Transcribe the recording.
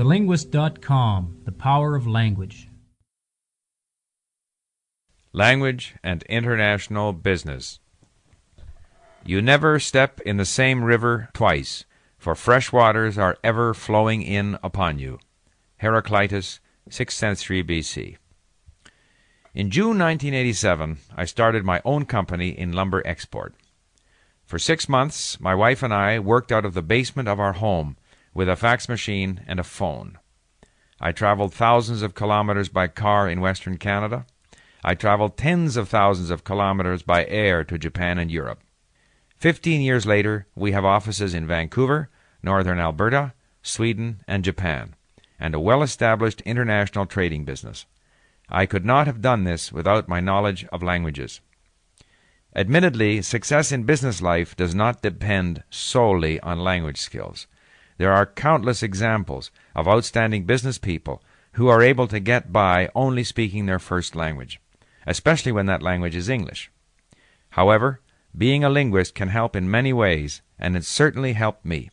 TheLinguist.com The Power of Language. Language and International Business. You never step in the same river twice, for fresh waters are ever flowing in upon you. Heraclitus, 6th century BC. In June 1987, I started my own company in lumber export. For six months, my wife and I worked out of the basement of our home with a fax machine and a phone. I traveled thousands of kilometers by car in Western Canada. I traveled tens of thousands of kilometers by air to Japan and Europe. Fifteen years later, we have offices in Vancouver, northern Alberta, Sweden, and Japan, and a well established international trading business. I could not have done this without my knowledge of languages. Admittedly, success in business life does not depend solely on language skills. There are countless examples of outstanding business people who are able to get by only speaking their first language, especially when that language is English. However, being a linguist can help in many ways, and it certainly helped me.